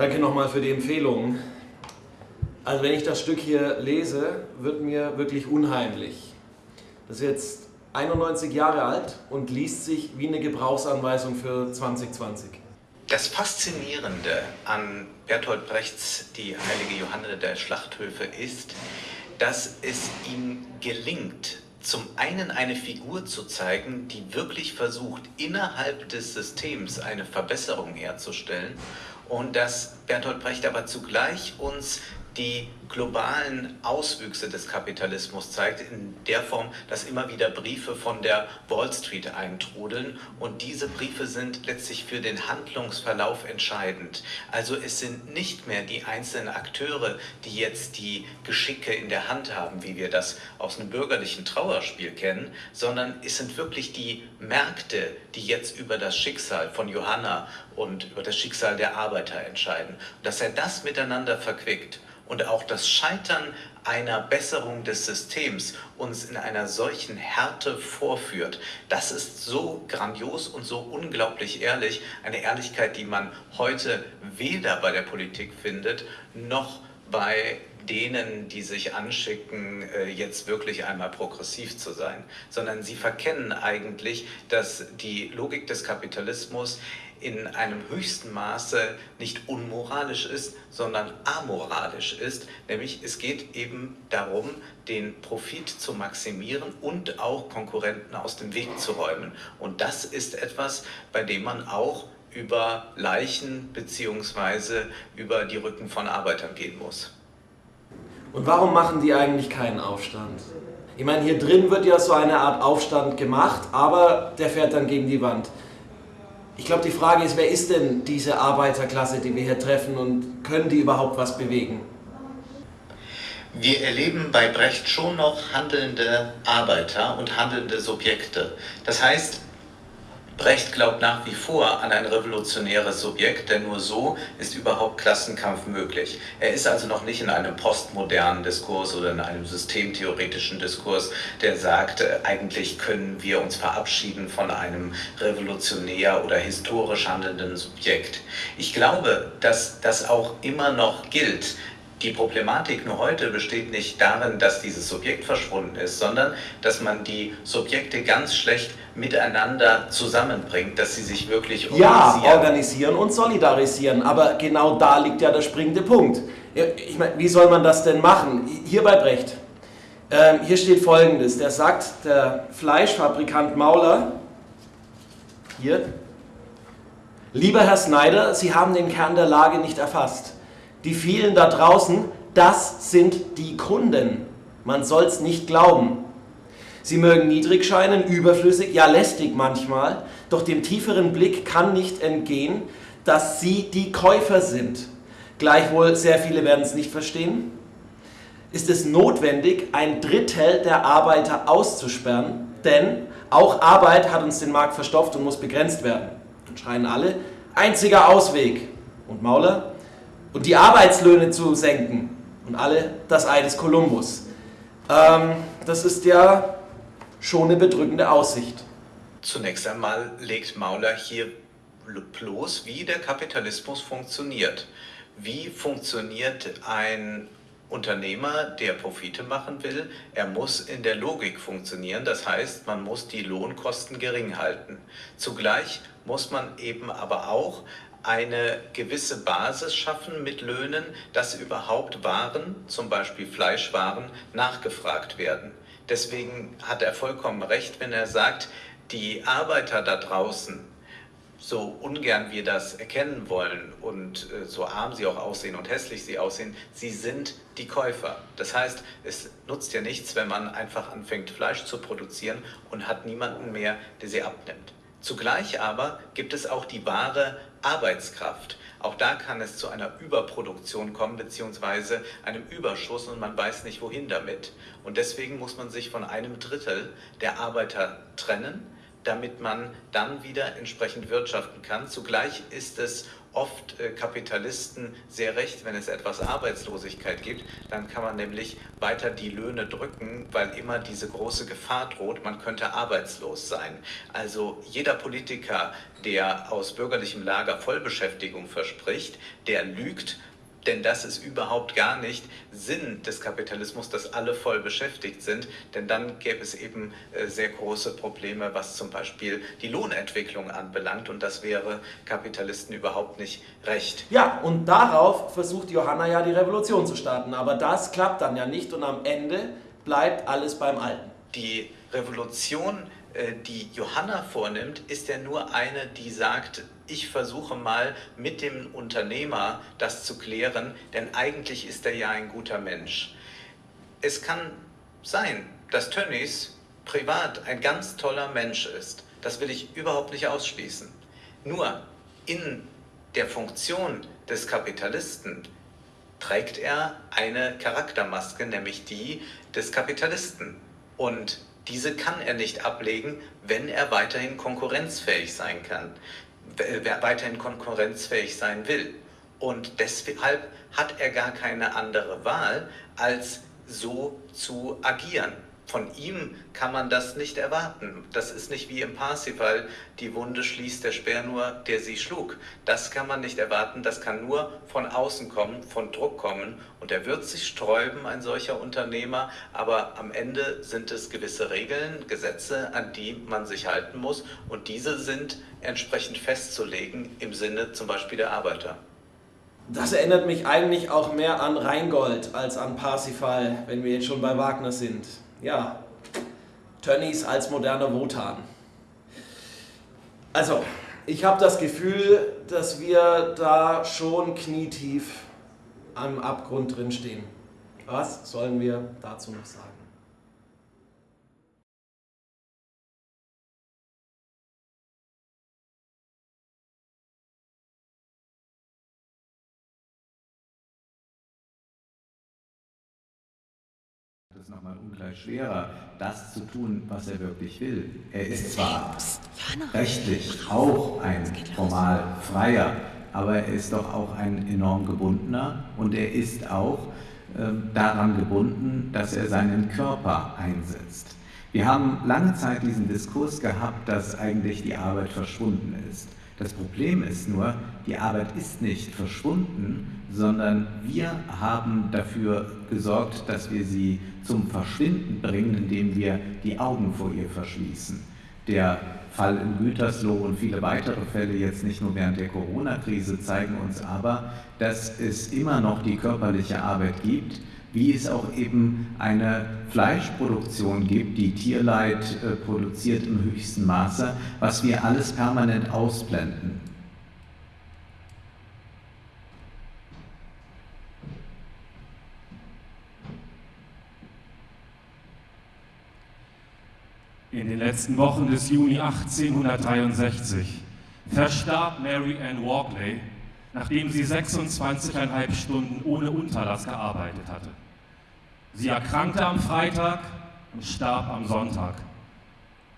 Danke nochmal für die Empfehlung. Also wenn ich das Stück hier lese, wird mir wirklich unheimlich. Das ist jetzt 91 Jahre alt und liest sich wie eine Gebrauchsanweisung für 2020. Das Faszinierende an Bertolt Brechts Die heilige Johanne der Schlachthöfe ist, dass es ihm gelingt, zum einen eine Figur zu zeigen, die wirklich versucht, innerhalb des Systems eine Verbesserung herzustellen und dass Bertolt Brecht aber zugleich uns die globalen Auswüchse des Kapitalismus zeigt, in der Form, dass immer wieder Briefe von der Wall Street eintrudeln und diese Briefe sind letztlich für den Handlungsverlauf entscheidend. Also es sind nicht mehr die einzelnen Akteure, die jetzt die Geschicke in der Hand haben, wie wir das aus einem bürgerlichen Trauerspiel kennen, sondern es sind wirklich die Märkte, die jetzt über das Schicksal von Johanna und über das Schicksal der Arbeiter entscheiden. Dass er das miteinander verquickt und auch das Scheitern einer Besserung des Systems uns in einer solchen Härte vorführt, das ist so grandios und so unglaublich ehrlich, eine Ehrlichkeit, die man heute weder bei der Politik findet, noch bei denen, die sich anschicken, äh, jetzt wirklich einmal progressiv zu sein, sondern sie verkennen eigentlich, dass die Logik des Kapitalismus in einem höchsten Maße nicht unmoralisch ist, sondern amoralisch ist. Nämlich es geht eben darum, den Profit zu maximieren und auch Konkurrenten aus dem Weg zu räumen. Und das ist etwas, bei dem man auch über Leichen bzw. über die Rücken von Arbeitern gehen muss. Und warum machen die eigentlich keinen Aufstand? Ich meine, hier drin wird ja so eine Art Aufstand gemacht, aber der fährt dann gegen die Wand. Ich glaube, die Frage ist, wer ist denn diese Arbeiterklasse, die wir hier treffen und können die überhaupt was bewegen? Wir erleben bei Brecht schon noch handelnde Arbeiter und handelnde Subjekte. Das heißt, Brecht glaubt nach wie vor an ein revolutionäres Subjekt, denn nur so ist überhaupt Klassenkampf möglich. Er ist also noch nicht in einem postmodernen Diskurs oder in einem systemtheoretischen Diskurs, der sagt, äh, eigentlich können wir uns verabschieden von einem revolutionär oder historisch handelnden Subjekt. Ich glaube, dass das auch immer noch gilt, die Problematik nur heute besteht nicht darin, dass dieses Subjekt verschwunden ist, sondern dass man die Subjekte ganz schlecht miteinander zusammenbringt, dass sie sich wirklich organisieren. Ja, organisieren und solidarisieren, aber genau da liegt ja der springende Punkt. Ich meine, wie soll man das denn machen? Hier bei Brecht. Ähm, hier steht folgendes, der sagt, der Fleischfabrikant Mauler, hier, Lieber Herr Snyder, Sie haben den Kern der Lage nicht erfasst. Die vielen da draußen, das sind die Kunden. Man soll es nicht glauben. Sie mögen niedrig scheinen, überflüssig, ja lästig manchmal, doch dem tieferen Blick kann nicht entgehen, dass sie die Käufer sind. Gleichwohl, sehr viele werden es nicht verstehen. Ist es notwendig, ein Drittel der Arbeiter auszusperren, denn auch Arbeit hat uns den Markt verstopft und muss begrenzt werden. Dann schreien alle, einziger Ausweg. Und Mauler, und die Arbeitslöhne zu senken. Und alle das Ei des Kolumbus. Ähm, das ist ja schon eine bedrückende Aussicht. Zunächst einmal legt Mauler hier bloß, wie der Kapitalismus funktioniert. Wie funktioniert ein Unternehmer, der Profite machen will, er muss in der Logik funktionieren. Das heißt, man muss die Lohnkosten gering halten. Zugleich muss man eben aber auch eine gewisse Basis schaffen mit Löhnen, dass überhaupt Waren, zum Beispiel Fleischwaren, nachgefragt werden. Deswegen hat er vollkommen recht, wenn er sagt, die Arbeiter da draußen, so ungern wir das erkennen wollen und äh, so arm sie auch aussehen und hässlich sie aussehen, sie sind die Käufer. Das heißt, es nutzt ja nichts, wenn man einfach anfängt, Fleisch zu produzieren und hat niemanden mehr, der sie abnimmt. Zugleich aber gibt es auch die wahre Arbeitskraft. Auch da kann es zu einer Überproduktion kommen, beziehungsweise einem Überschuss und man weiß nicht, wohin damit. Und deswegen muss man sich von einem Drittel der Arbeiter trennen, damit man dann wieder entsprechend wirtschaften kann. Zugleich ist es oft äh, Kapitalisten sehr recht, wenn es etwas Arbeitslosigkeit gibt, dann kann man nämlich weiter die Löhne drücken, weil immer diese große Gefahr droht, man könnte arbeitslos sein. Also jeder Politiker, der aus bürgerlichem Lager Vollbeschäftigung verspricht, der lügt denn das ist überhaupt gar nicht Sinn des Kapitalismus, dass alle voll beschäftigt sind, denn dann gäbe es eben äh, sehr große Probleme, was zum Beispiel die Lohnentwicklung anbelangt und das wäre Kapitalisten überhaupt nicht recht. Ja, und darauf versucht Johanna ja die Revolution zu starten, aber das klappt dann ja nicht und am Ende bleibt alles beim Alten. Die Revolution äh, die Johanna vornimmt, ist ja nur eine, die sagt, ich versuche mal mit dem Unternehmer das zu klären, denn eigentlich ist er ja ein guter Mensch. Es kann sein, dass Tönnies privat ein ganz toller Mensch ist. Das will ich überhaupt nicht ausschließen. Nur in der Funktion des Kapitalisten trägt er eine Charaktermaske, nämlich die des Kapitalisten. Und diese kann er nicht ablegen, wenn er weiterhin konkurrenzfähig sein kann, weiterhin konkurrenzfähig sein will. Und deshalb hat er gar keine andere Wahl, als so zu agieren. Von ihm kann man das nicht erwarten. Das ist nicht wie im Parsifal, die Wunde schließt der Speer nur, der sie schlug. Das kann man nicht erwarten, das kann nur von außen kommen, von Druck kommen. Und er wird sich sträuben, ein solcher Unternehmer, aber am Ende sind es gewisse Regeln, Gesetze, an die man sich halten muss. Und diese sind entsprechend festzulegen im Sinne zum Beispiel der Arbeiter. Das erinnert mich eigentlich auch mehr an Rheingold als an Parsifal, wenn wir jetzt schon bei Wagner sind ja, Tönnies als moderner Wotan. Also, ich habe das Gefühl, dass wir da schon knietief am Abgrund drin stehen. Was sollen wir dazu noch sagen? Es nochmal ungleich schwerer, das zu tun, was er wirklich will. Er ist zwar rechtlich auch ein formal freier, aber er ist doch auch ein enorm gebundener und er ist auch äh, daran gebunden, dass er seinen Körper einsetzt. Wir haben lange Zeit diesen Diskurs gehabt, dass eigentlich die Arbeit verschwunden ist. Das Problem ist nur, die Arbeit ist nicht verschwunden, sondern wir haben dafür gesorgt, dass wir sie zum Verschwinden bringen, indem wir die Augen vor ihr verschließen. Der Fall in Gütersloh und viele weitere Fälle jetzt nicht nur während der Corona-Krise zeigen uns aber, dass es immer noch die körperliche Arbeit gibt, wie es auch eben eine Fleischproduktion gibt, die Tierleid äh, produziert im höchsten Maße, was wir alles permanent ausblenden. In den letzten Wochen des Juni 1863 verstarb Mary Ann Walkley, nachdem sie 26,5 Stunden ohne Unterlass gearbeitet hatte. Sie erkrankte am Freitag und starb am Sonntag,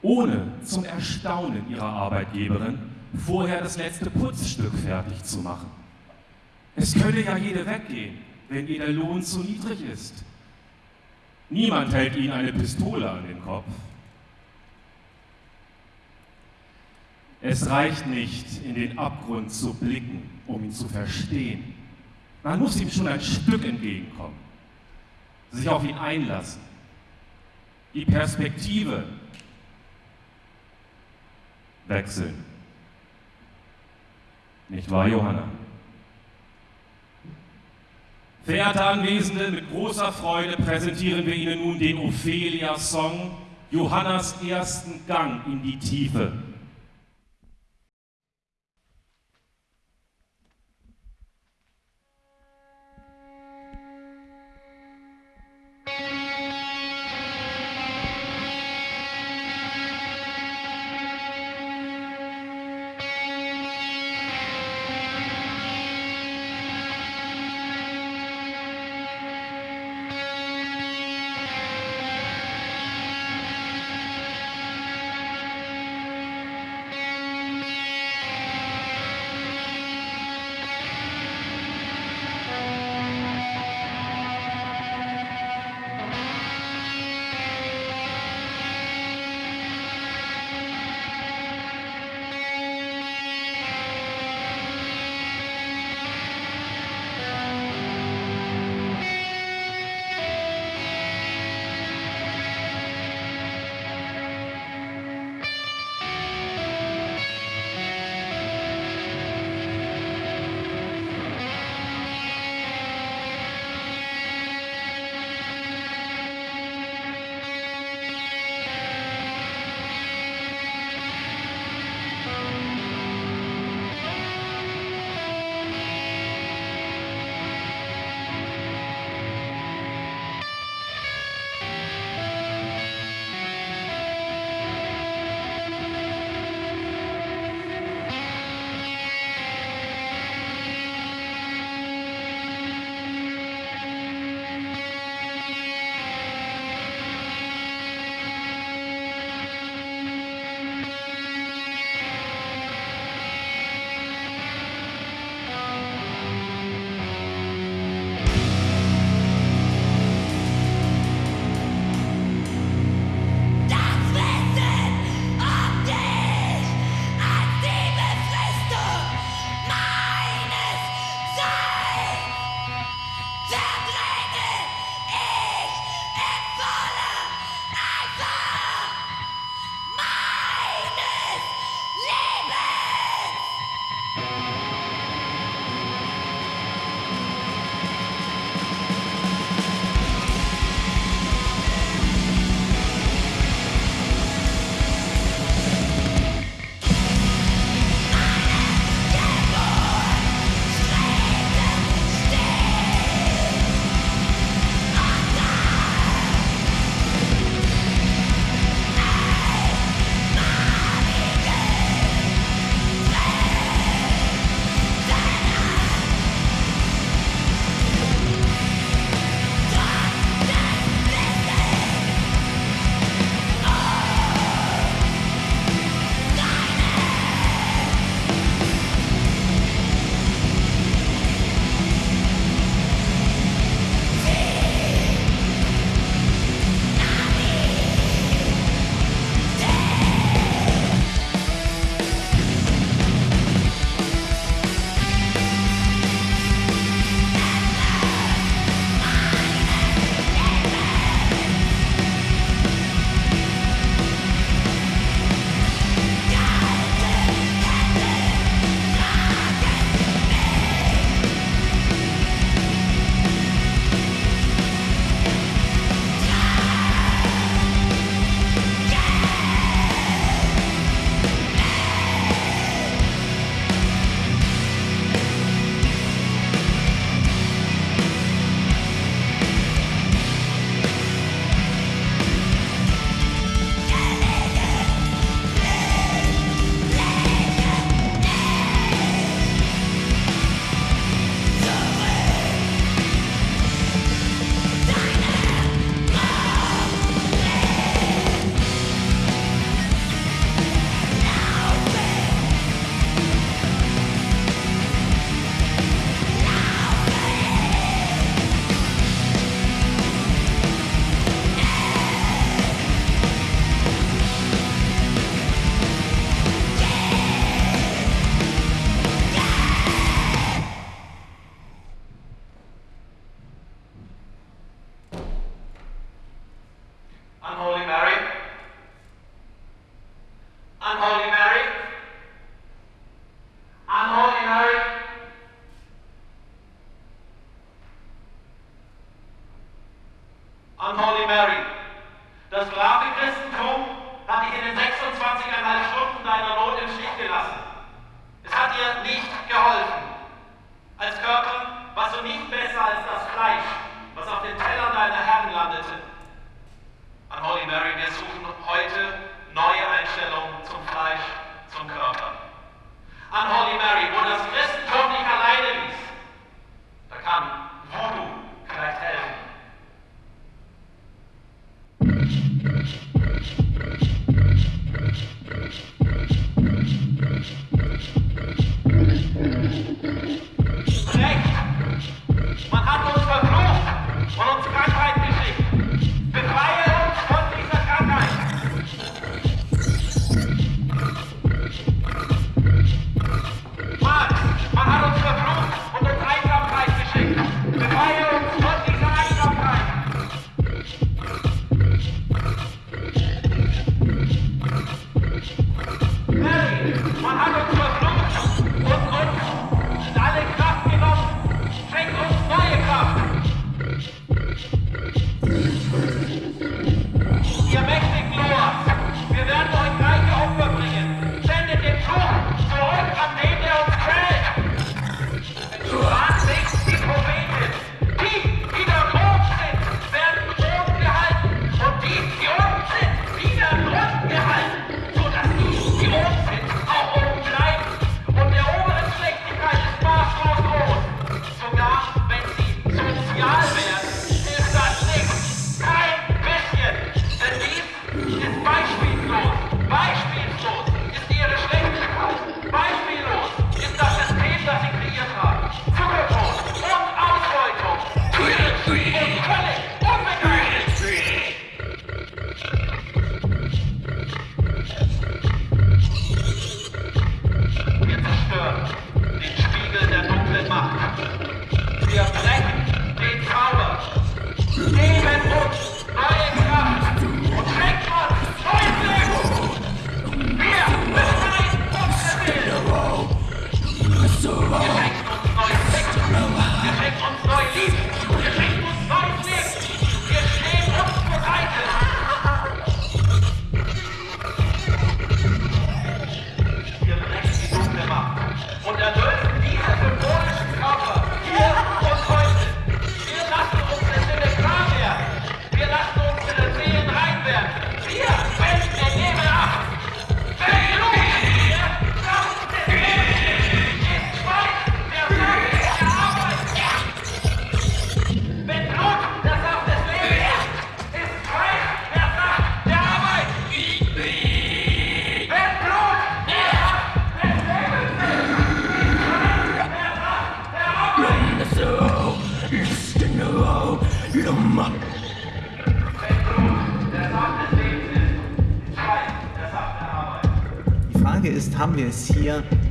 ohne zum Erstaunen ihrer Arbeitgeberin vorher das letzte Putzstück fertig zu machen. Es könne ja jede weggehen, wenn ihr der Lohn zu niedrig ist. Niemand hält ihnen eine Pistole an den Kopf. Es reicht nicht, in den Abgrund zu blicken, um ihn zu verstehen. Man muss ihm schon ein Stück entgegenkommen, sich auf ihn einlassen, die Perspektive wechseln. Nicht wahr, Johanna? Verehrte Anwesende, mit großer Freude präsentieren wir Ihnen nun den Ophelia-Song Johannas ersten Gang in die Tiefe.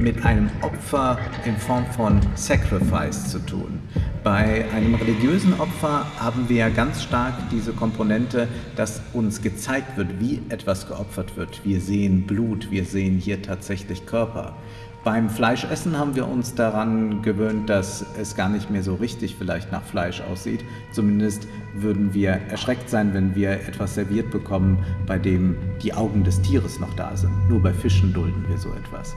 Mit einem Opfer in Form von Sacrifice zu tun. Bei einem religiösen Opfer haben wir ja ganz stark diese Komponente, dass uns gezeigt wird, wie etwas geopfert wird. Wir sehen Blut, wir sehen hier tatsächlich Körper. Beim Fleischessen haben wir uns daran gewöhnt, dass es gar nicht mehr so richtig vielleicht nach Fleisch aussieht. Zumindest würden wir erschreckt sein, wenn wir etwas serviert bekommen, bei dem die Augen des Tieres noch da sind. Nur bei Fischen dulden wir so etwas.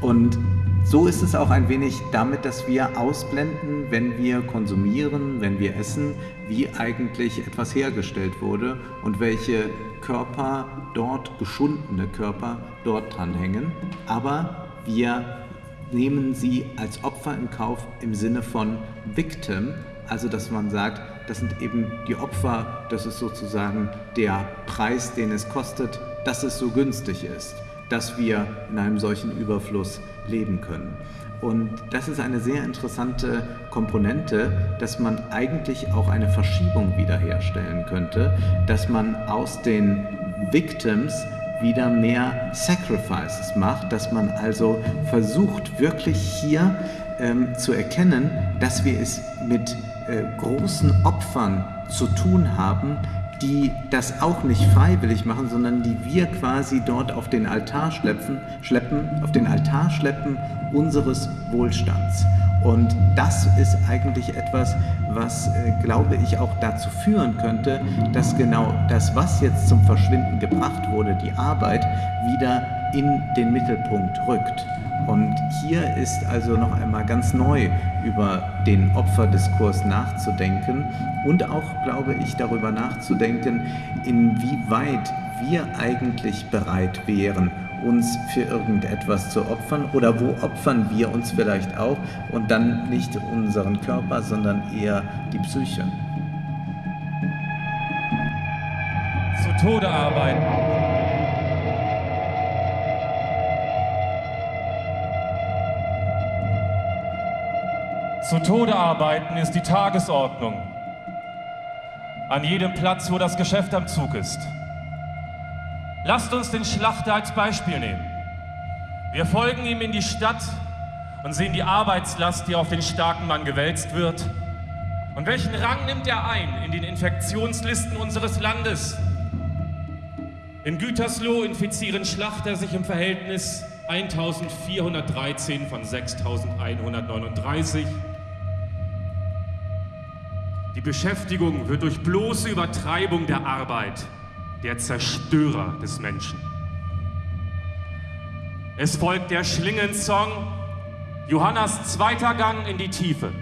Und so ist es auch ein wenig damit, dass wir ausblenden, wenn wir konsumieren, wenn wir essen, wie eigentlich etwas hergestellt wurde und welche Körper dort, geschundene Körper, dort dranhängen. Aber wir nehmen sie als Opfer in Kauf im Sinne von Victim, also dass man sagt, das sind eben die Opfer, das ist sozusagen der Preis, den es kostet, dass es so günstig ist, dass wir in einem solchen Überfluss leben können. Und das ist eine sehr interessante Komponente, dass man eigentlich auch eine Verschiebung wiederherstellen könnte, dass man aus den Victims wieder mehr Sacrifices macht, dass man also versucht wirklich hier ähm, zu erkennen, dass wir es mit äh, großen Opfern zu tun haben, die das auch nicht freiwillig machen, sondern die wir quasi dort auf den Altar schleppen, schleppen auf den Altar schleppen unseres Wohlstands. Und das ist eigentlich etwas, was, äh, glaube ich, auch dazu führen könnte, dass genau das, was jetzt zum Verschwinden gebracht wurde, die Arbeit, wieder in den Mittelpunkt rückt. Und hier ist also noch einmal ganz neu über den Opferdiskurs nachzudenken und auch, glaube ich, darüber nachzudenken, inwieweit wir eigentlich bereit wären, uns für irgendetwas zu opfern oder wo opfern wir uns vielleicht auch und dann nicht unseren Körper, sondern eher die Psyche. Zu Tode arbeiten. Zu Tode arbeiten ist die Tagesordnung. An jedem Platz, wo das Geschäft am Zug ist. Lasst uns den Schlachter als Beispiel nehmen. Wir folgen ihm in die Stadt und sehen die Arbeitslast, die auf den starken Mann gewälzt wird. Und welchen Rang nimmt er ein in den Infektionslisten unseres Landes? In Gütersloh infizieren Schlachter sich im Verhältnis 1413 von 6139. Die Beschäftigung wird durch bloße Übertreibung der Arbeit der Zerstörer des Menschen. Es folgt der Schlingensong, Johannas zweiter Gang in die Tiefe.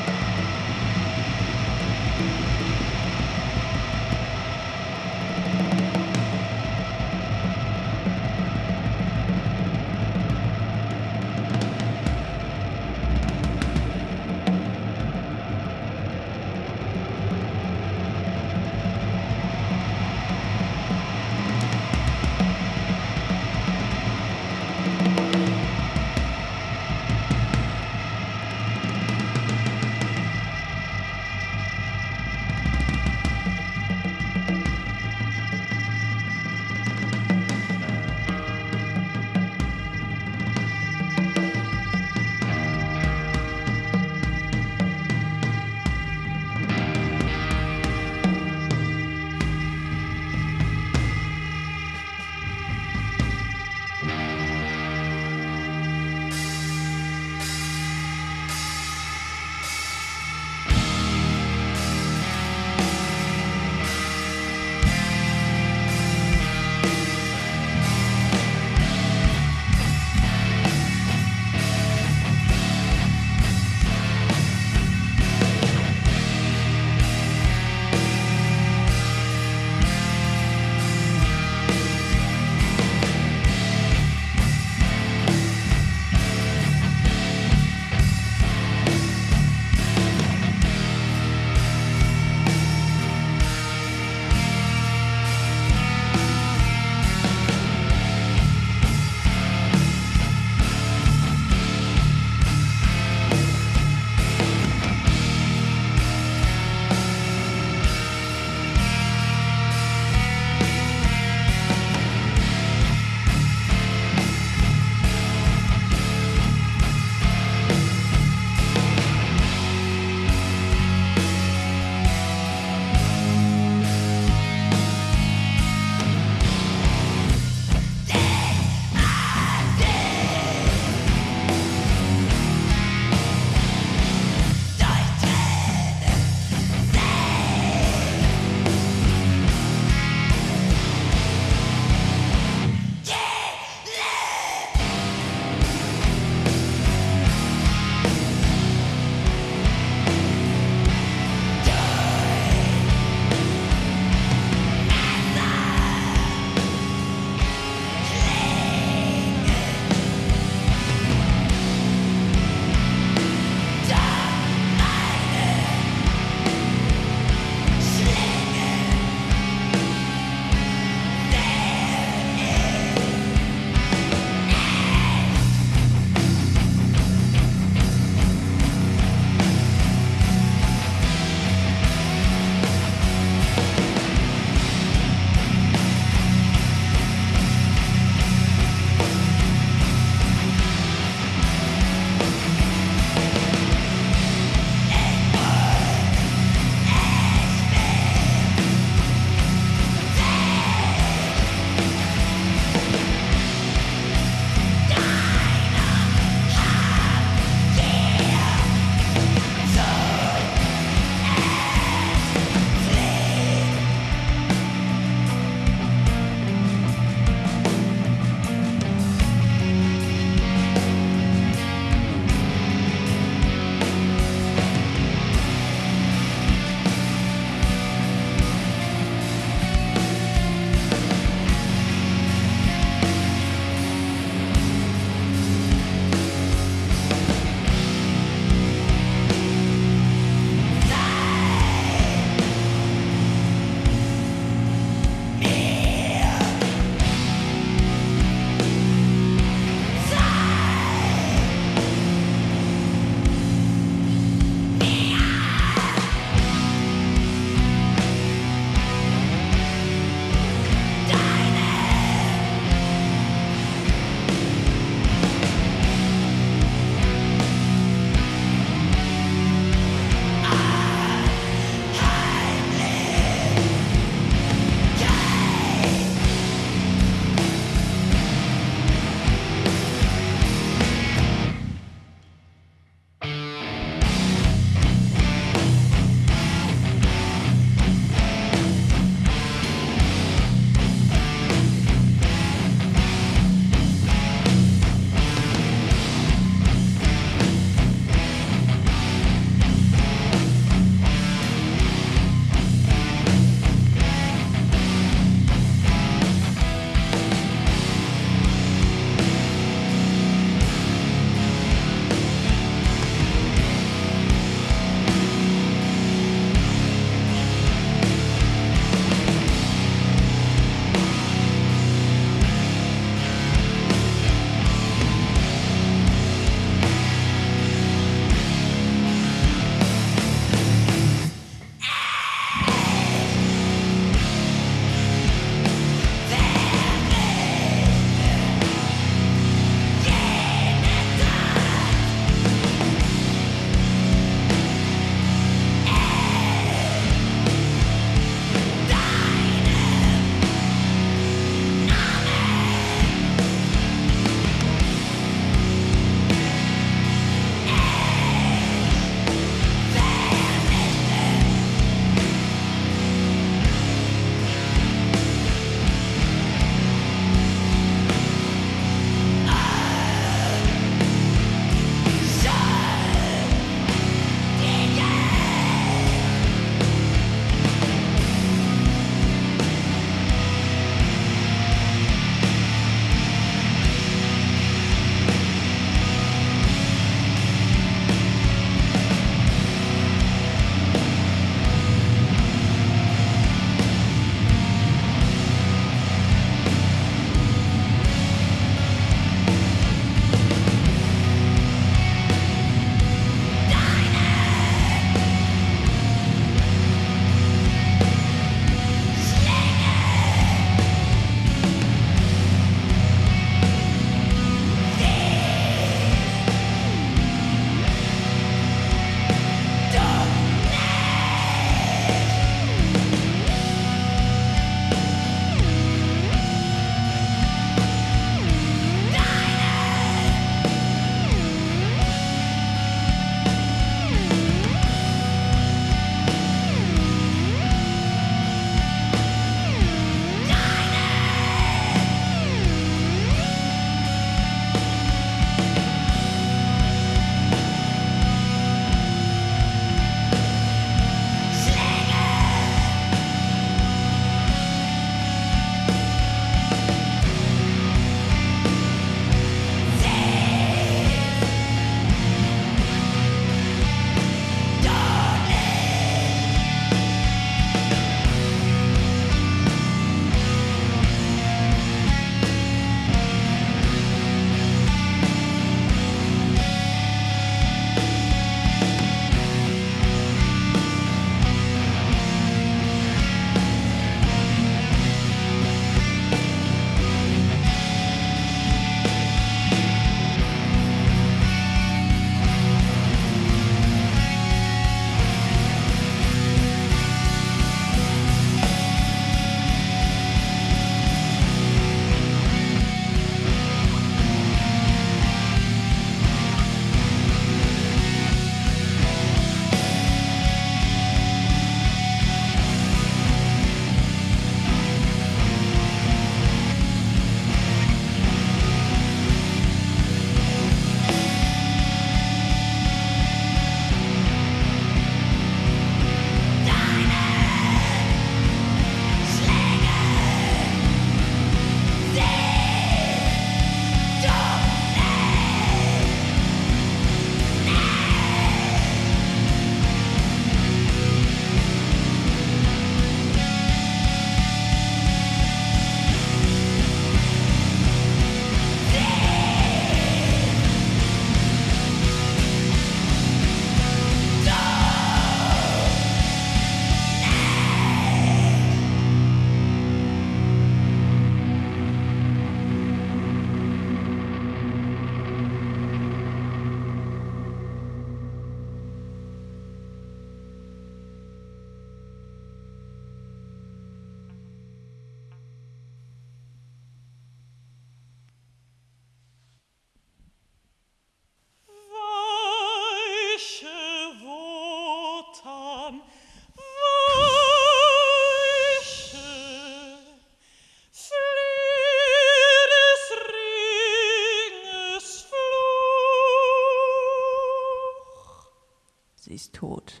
tot,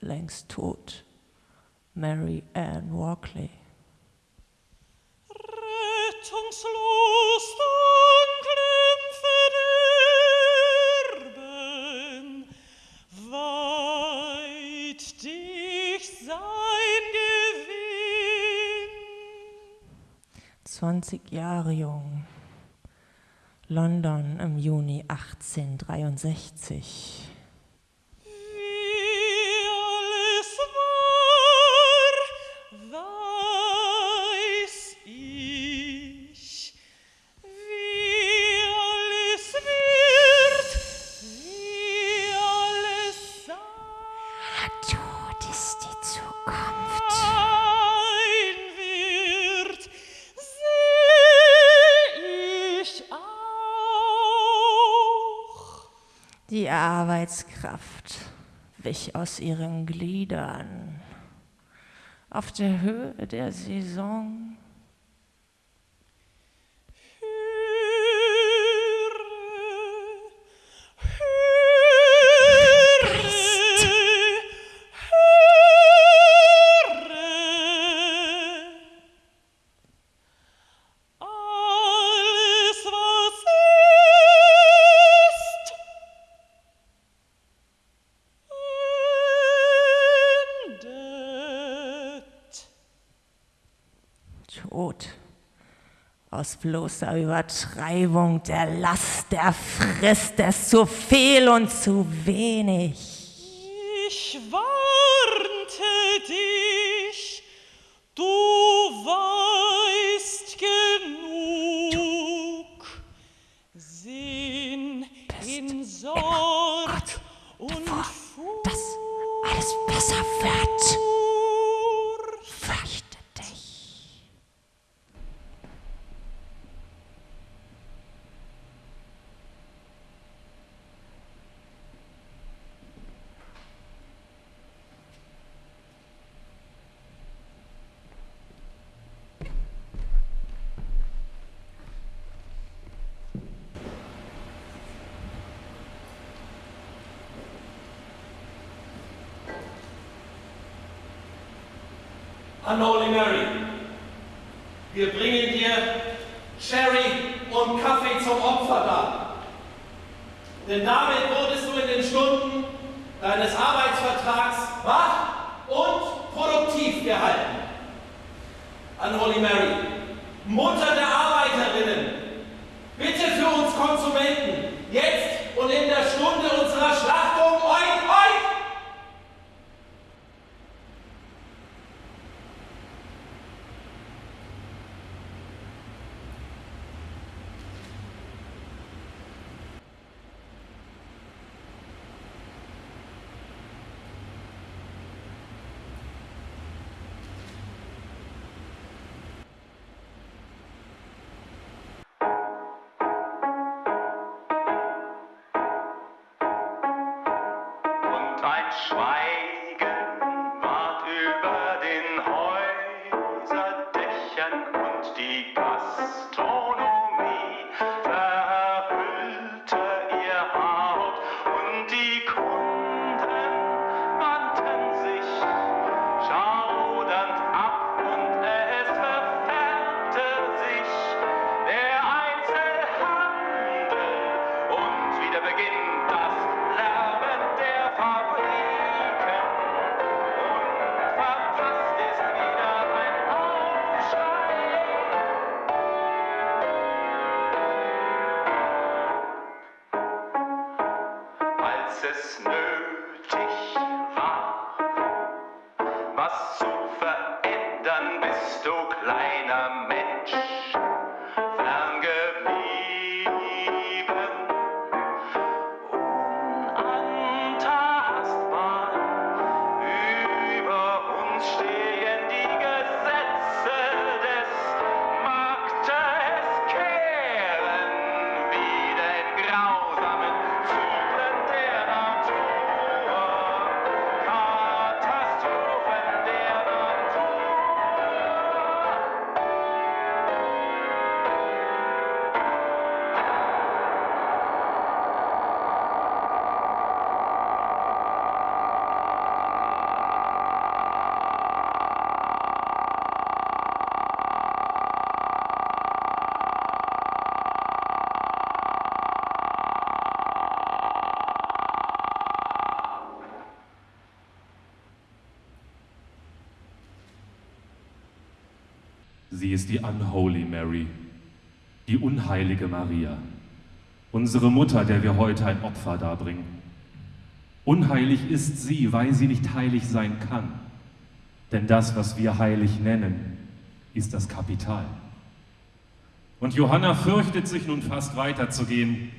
längst tot. Mary Ann Walkley. Rettungslos dunklem Verderben weit dich sein Gewinn. 20 Jahre jung, London im Juni 1863. plötzlich aus ihren Gliedern. Auf der Höhe der Saison bloßer Übertreibung der Last, der Frist, des zu viel und zu wenig. Ich weiß. That's. Sie ist die Unholy Mary, die unheilige Maria, unsere Mutter, der wir heute ein Opfer darbringen. Unheilig ist sie, weil sie nicht heilig sein kann. Denn das, was wir heilig nennen, ist das Kapital. Und Johanna fürchtet sich nun fast weiterzugehen,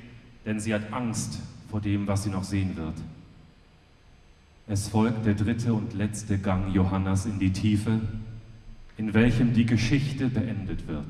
denn sie hat Angst vor dem, was sie noch sehen wird. Es folgt der dritte und letzte Gang Johannas in die Tiefe, welchem die Geschichte beendet wird.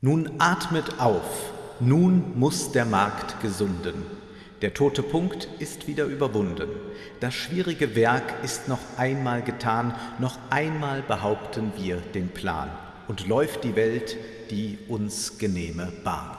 Nun atmet auf, nun muss der Markt gesunden. Der tote Punkt ist wieder überwunden. Das schwierige Werk ist noch einmal getan, noch einmal behaupten wir den Plan und läuft die Welt die uns genehme Bahn.